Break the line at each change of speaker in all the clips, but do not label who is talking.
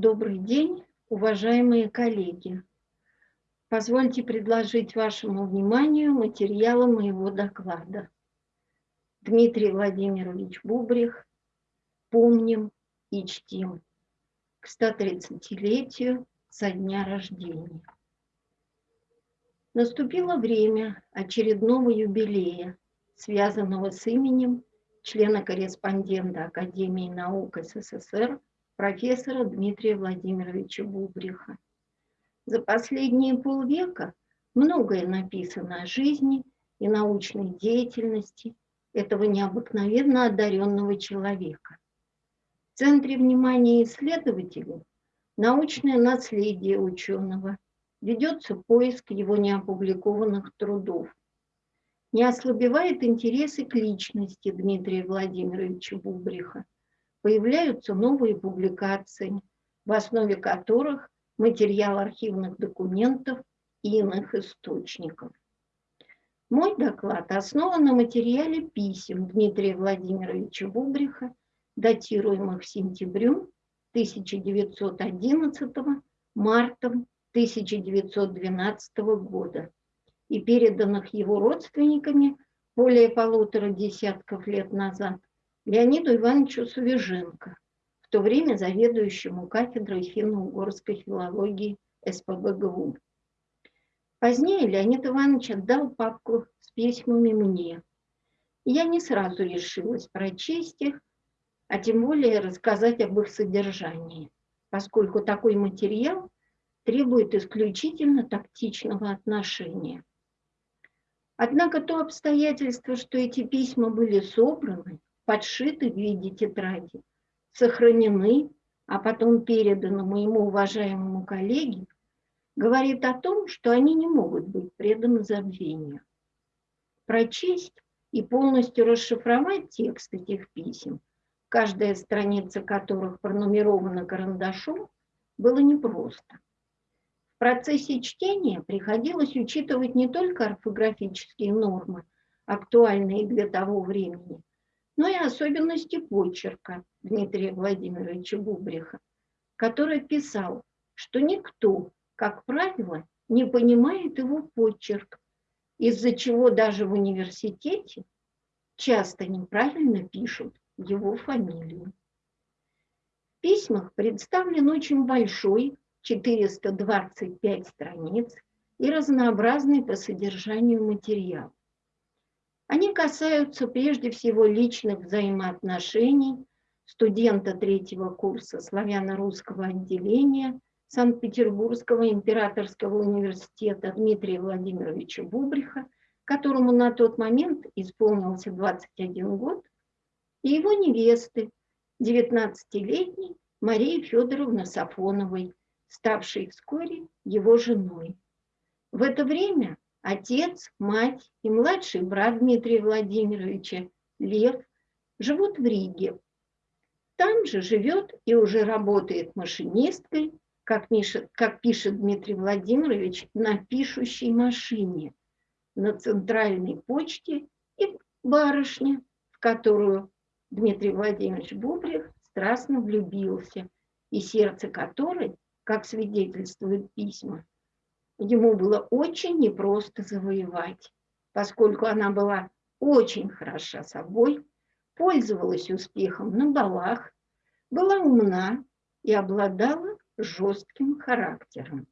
Добрый день, уважаемые коллеги. Позвольте предложить вашему вниманию материалы моего доклада. Дмитрий Владимирович Бубрих «Помним и чтим» к 130-летию со дня рождения. Наступило время очередного юбилея, связанного с именем члена-корреспондента Академии наук СССР профессора Дмитрия Владимировича Бубриха. За последние полвека многое написано о жизни и научной деятельности этого необыкновенно одаренного человека. В центре внимания исследователей научное наследие ученого, ведется поиск его неопубликованных трудов. Не ослабевает интересы к личности Дмитрия Владимировича Бубриха – появляются новые публикации, в основе которых материал архивных документов и иных источников. Мой доклад основан на материале писем Дмитрия Владимировича Бубриха, датируемых сентябрем 1911 мартом 1912 года и переданных его родственниками более полутора десятков лет назад Леониду Ивановичу Сувеженко, в то время заведующему кафедрой финно-угорской филологии СПБГУ. Позднее Леонид Иванович отдал папку с письмами мне. Я не сразу решилась прочесть их, а тем более рассказать об их содержании, поскольку такой материал требует исключительно тактичного отношения. Однако то обстоятельство, что эти письма были собраны, подшиты в виде тетради, сохранены, а потом переданы моему уважаемому коллеге, говорит о том, что они не могут быть преданы забвению. Прочесть и полностью расшифровать текст этих писем, каждая страница которых пронумерована карандашом, было непросто. В процессе чтения приходилось учитывать не только орфографические нормы, актуальные для того времени, но и особенности почерка Дмитрия Владимировича Бубриха, который писал, что никто, как правило, не понимает его почерк, из-за чего даже в университете часто неправильно пишут его фамилию. В письмах представлен очень большой, 425 страниц, и разнообразный по содержанию материал. Они касаются прежде всего личных взаимоотношений студента третьего курса славяно-русского отделения Санкт-Петербургского императорского университета Дмитрия Владимировича Бубриха, которому на тот момент исполнился 21 год, и его невесты, 19-летней Марии Федоровны Сафоновой, ставшей вскоре его женой. В это время Отец, мать и младший брат Дмитрия Владимировича, Лев, живут в Риге. Там же живет и уже работает машинисткой, как, пишет, как пишет Дмитрий Владимирович, на пишущей машине, на центральной почте и барышня, в которую Дмитрий Владимирович Бубрих страстно влюбился, и сердце которой, как свидетельствуют письма, ему было очень непросто завоевать, поскольку она была очень хороша собой, пользовалась успехом на балах, была умна и обладала жестким характером.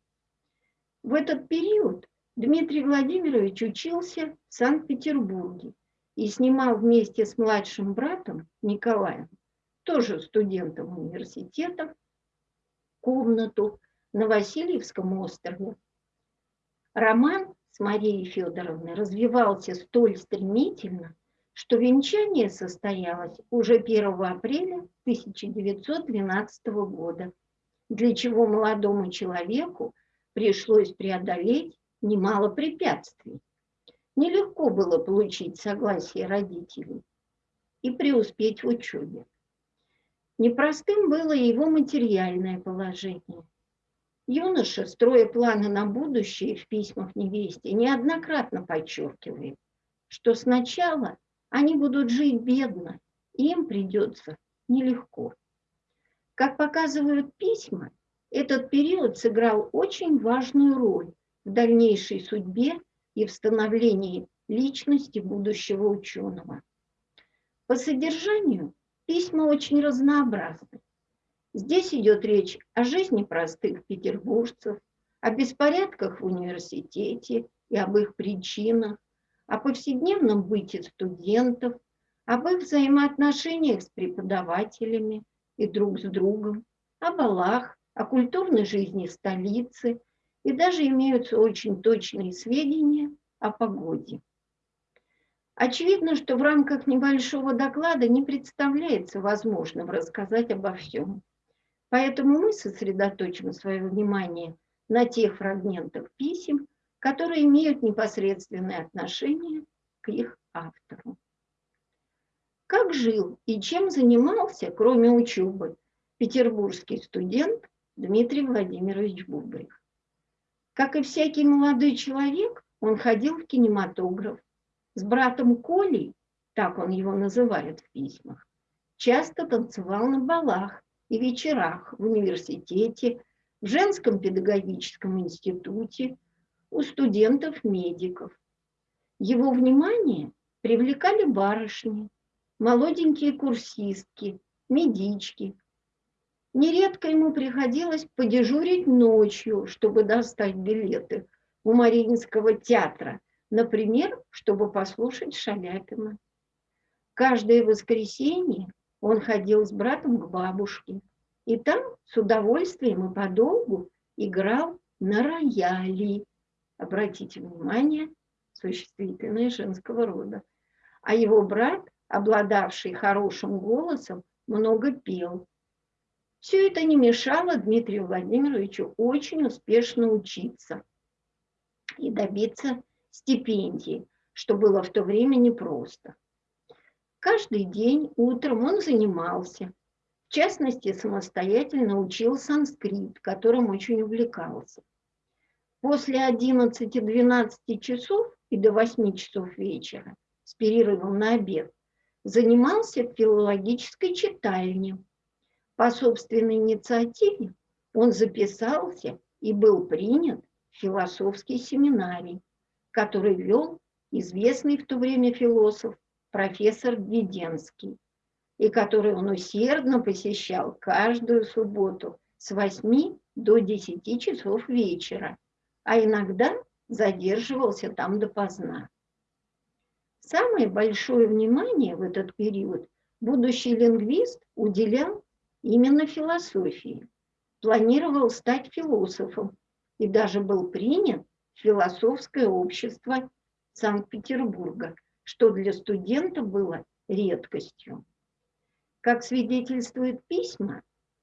В этот период Дмитрий Владимирович учился в Санкт-Петербурге и снимал вместе с младшим братом Николаем, тоже студентом университета, комнату на Васильевском острове Роман с Марией Федоровной развивался столь стремительно, что венчание состоялось уже 1 апреля 1912 года, для чего молодому человеку пришлось преодолеть немало препятствий. Нелегко было получить согласие родителей и преуспеть в учебе. Непростым было его материальное положение – Юноша, строя планы на будущее в письмах невесте, неоднократно подчеркивает, что сначала они будут жить бедно, и им придется нелегко. Как показывают письма, этот период сыграл очень важную роль в дальнейшей судьбе и в становлении личности будущего ученого. По содержанию письма очень разнообразны. Здесь идет речь о жизни простых петербуржцев, о беспорядках в университете и об их причинах, о повседневном быте студентов, об их взаимоотношениях с преподавателями и друг с другом, о балах, о культурной жизни столицы и даже имеются очень точные сведения о погоде. Очевидно, что в рамках небольшого доклада не представляется возможным рассказать обо всем. Поэтому мы сосредоточим свое внимание на тех фрагментах писем, которые имеют непосредственное отношение к их автору. Как жил и чем занимался, кроме учебы, петербургский студент Дмитрий Владимирович Бубрих? Как и всякий молодой человек, он ходил в кинематограф. С братом Колей, так он его называет в письмах, часто танцевал на балах и вечерах в университете, в женском педагогическом институте, у студентов-медиков. Его внимание привлекали барышни, молоденькие курсистки, медички. Нередко ему приходилось подежурить ночью, чтобы достать билеты у Мариинского театра, например, чтобы послушать Шаляпина. Каждое воскресенье он ходил с братом к бабушке, и там с удовольствием и подолгу играл на рояле. Обратите внимание, существительное женского рода. А его брат, обладавший хорошим голосом, много пел. Все это не мешало Дмитрию Владимировичу очень успешно учиться и добиться стипендии, что было в то время непросто. Каждый день утром он занимался, в частности, самостоятельно учил санскрит, которым очень увлекался. После 11-12 часов и до 8 часов вечера с перерывом на обед занимался в филологической читальне. По собственной инициативе он записался и был принят в философский семинарий, который вел известный в то время философ профессор Веденский, и который он усердно посещал каждую субботу с 8 до 10 часов вечера, а иногда задерживался там допоздна. Самое большое внимание в этот период будущий лингвист уделял именно философии. Планировал стать философом и даже был принят в философское общество Санкт-Петербурга, что для студента было редкостью. Как свидетельствуют письма,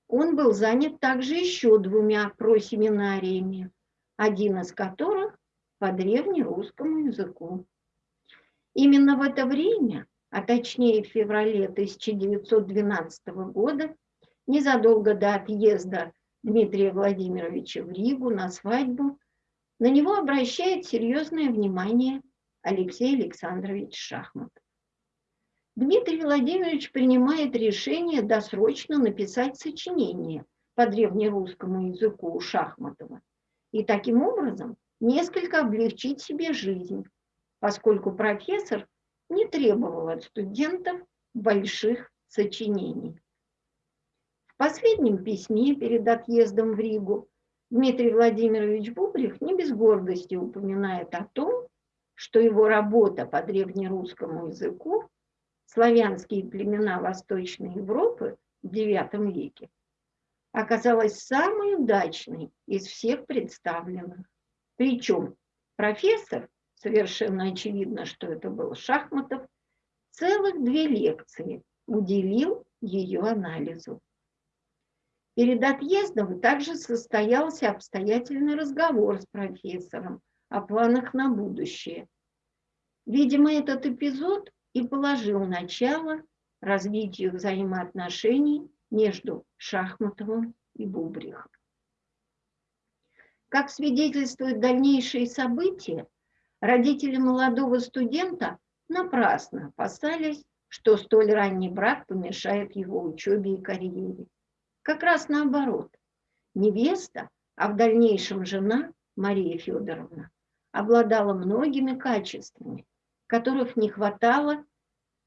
он был занят также еще двумя просеминариями, один из которых по древнерусскому языку. Именно в это время, а точнее в феврале 1912 года, незадолго до отъезда Дмитрия Владимировича в Ригу на свадьбу, на него обращает серьезное внимание Алексей Александрович Шахматов. Дмитрий Владимирович принимает решение досрочно написать сочинение по древнерусскому языку у Шахматова и таким образом несколько облегчить себе жизнь, поскольку профессор не требовал от студентов больших сочинений. В последнем письме перед отъездом в Ригу Дмитрий Владимирович Бубрих не без гордости упоминает о том, что его работа по древнерусскому языку «Славянские племена Восточной Европы» в IX веке оказалась самой удачной из всех представленных. Причем профессор, совершенно очевидно, что это был Шахматов, целых две лекции уделил ее анализу. Перед отъездом также состоялся обстоятельный разговор с профессором о планах на будущее. Видимо, этот эпизод и положил начало развитию взаимоотношений между Шахматовым и Бубрихом. Как свидетельствуют дальнейшие события, родители молодого студента напрасно опасались, что столь ранний брак помешает его учебе и карьере. Как раз наоборот. Невеста, а в дальнейшем жена Мария Федоровна, обладала многими качествами, которых не хватало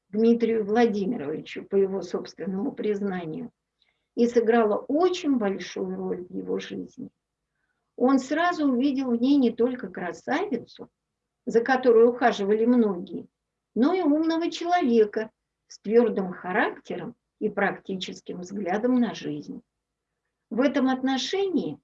Дмитрию Владимировичу, по его собственному признанию, и сыграла очень большую роль в его жизни. Он сразу увидел в ней не только красавицу, за которой ухаживали многие, но и умного человека с твердым характером и практическим взглядом на жизнь. В этом отношении,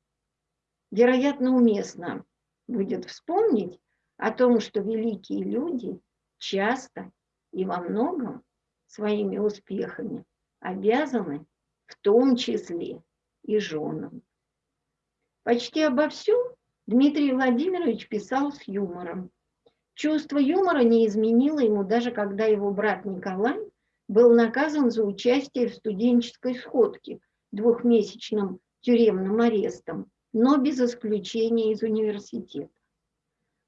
вероятно, уместно будет вспомнить о том, что великие люди часто и во многом своими успехами обязаны в том числе и женам. Почти обо всем Дмитрий Владимирович писал с юмором. Чувство юмора не изменило ему даже когда его брат Николай был наказан за участие в студенческой сходке двухмесячным тюремным арестом, но без исключения из университета.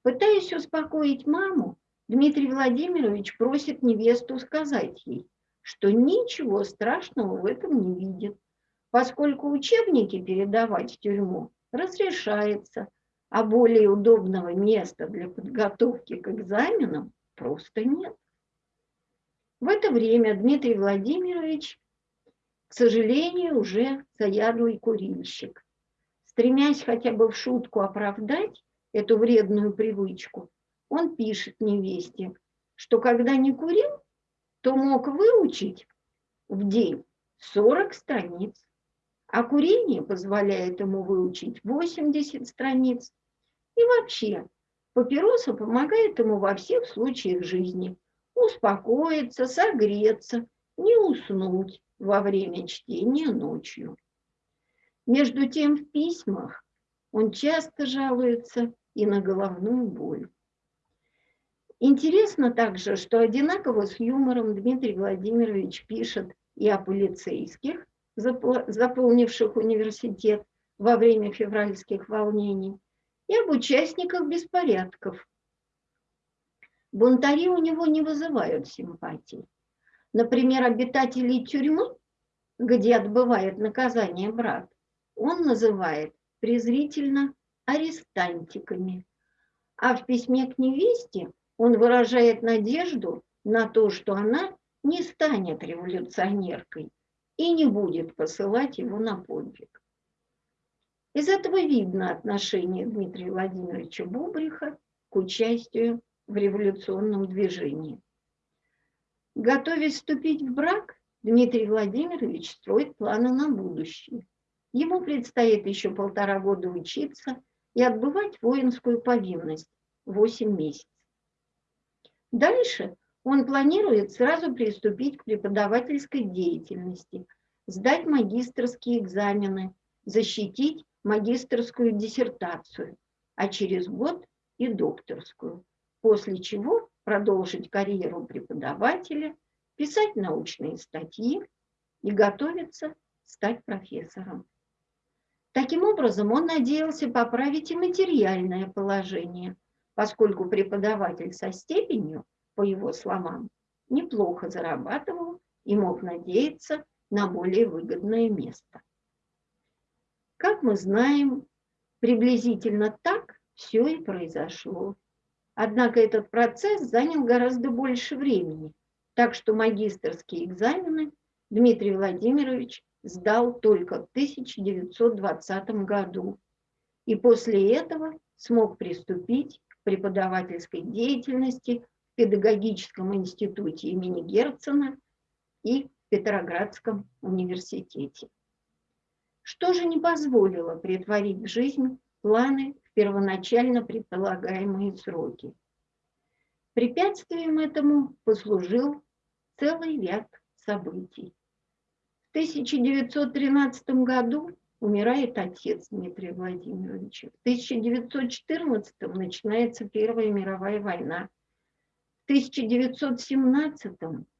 Пытаясь успокоить маму, Дмитрий Владимирович просит невесту сказать ей, что ничего страшного в этом не видит, поскольку учебники передавать в тюрьму разрешается, а более удобного места для подготовки к экзаменам просто нет. В это время Дмитрий Владимирович, к сожалению, уже заядлый курильщик. Стремясь хотя бы в шутку оправдать эту вредную привычку, он пишет невесте, что когда не курил, то мог выучить в день 40 страниц а курение позволяет ему выучить 80 страниц. И вообще, папироса помогает ему во всех случаях жизни. Успокоиться, согреться, не уснуть во время чтения ночью. Между тем в письмах он часто жалуется и на головную боль. Интересно также, что одинаково с юмором Дмитрий Владимирович пишет и о полицейских, заполнивших университет во время февральских волнений, и об участниках беспорядков. Бунтари у него не вызывают симпатий. Например, обитателей тюрьмы, где отбывает наказание брат, он называет презрительно арестантиками. А в письме к невесте он выражает надежду на то, что она не станет революционеркой, и не будет посылать его на подвиг. Из этого видно отношение Дмитрия Владимировича Бубриха к участию в революционном движении. Готовясь вступить в брак, Дмитрий Владимирович строит планы на будущее. Ему предстоит еще полтора года учиться и отбывать воинскую повинность 8 месяцев. Дальше он планирует сразу приступить к преподавательской деятельности, сдать магистрские экзамены, защитить магистрскую диссертацию, а через год и докторскую, после чего продолжить карьеру преподавателя, писать научные статьи и готовиться стать профессором. Таким образом, он надеялся поправить и материальное положение, поскольку преподаватель со степенью по его словам, неплохо зарабатывал и мог надеяться на более выгодное место. Как мы знаем, приблизительно так все и произошло. Однако этот процесс занял гораздо больше времени, так что магистрские экзамены Дмитрий Владимирович сдал только в 1920 году и после этого смог приступить к преподавательской деятельности педагогическом институте имени Герцена и в Петроградском университете. Что же не позволило притворить в жизнь планы в первоначально предполагаемые сроки? Препятствием этому послужил целый ряд событий. В 1913 году умирает отец Дмитрия Владимировича. В 1914 начинается Первая мировая война. В 1917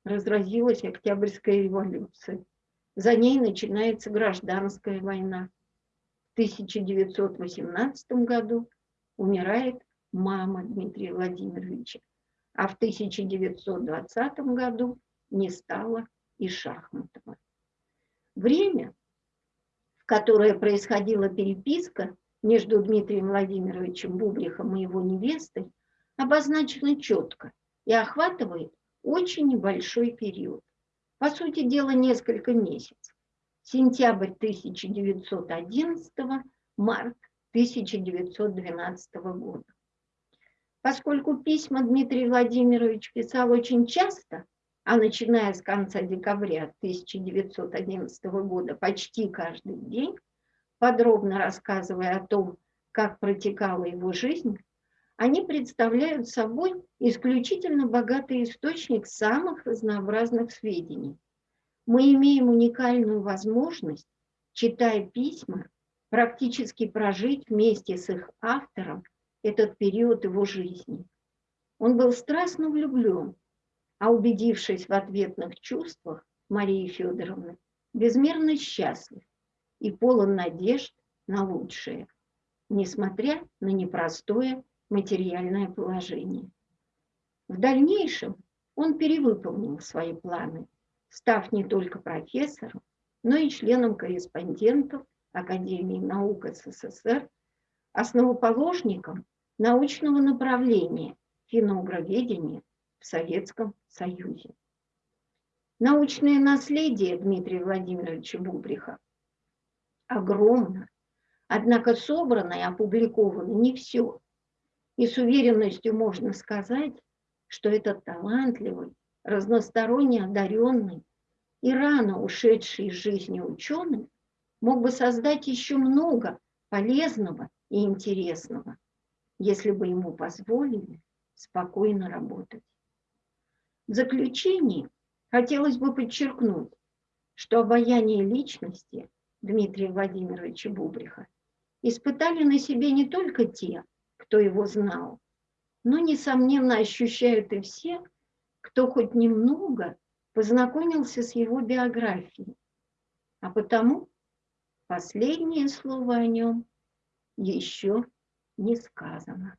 разразилась Октябрьская революция. За ней начинается гражданская война. В 1918 году умирает мама Дмитрия Владимировича, а в 1920 году не стало и Шахматова. Время, в которой происходила переписка между Дмитрием Владимировичем Бубрихом и его невестой, обозначена четко и охватывает очень небольшой период. По сути дела, несколько месяцев. Сентябрь 1911, март 1912 года. Поскольку письма Дмитрий Владимирович писал очень часто, а начиная с конца декабря 1911 года почти каждый день, подробно рассказывая о том, как протекала его жизнь, они представляют собой исключительно богатый источник самых разнообразных сведений. Мы имеем уникальную возможность, читая письма, практически прожить вместе с их автором этот период его жизни. Он был страстно влюблен, а убедившись в ответных чувствах Марии Федоровны, безмерно счастлив и полон надежд на лучшее, несмотря на непростое материальное положение. В дальнейшем он перевыполнил свои планы, став не только профессором, но и членом корреспондентов Академии наук СССР, основоположником научного направления финогроведения в Советском Союзе. Научное наследие Дмитрия Владимировича Бубриха огромно, однако собрано и опубликовано не все. И с уверенностью можно сказать, что этот талантливый, разносторонне одаренный и рано ушедший из жизни ученый мог бы создать еще много полезного и интересного, если бы ему позволили спокойно работать. В заключении хотелось бы подчеркнуть, что обаяние личности Дмитрия Владимировича Бубриха испытали на себе не только те, кто его знал, но, несомненно, ощущают и все, кто хоть немного познакомился с его биографией. А потому последнее слово о нем еще не сказано.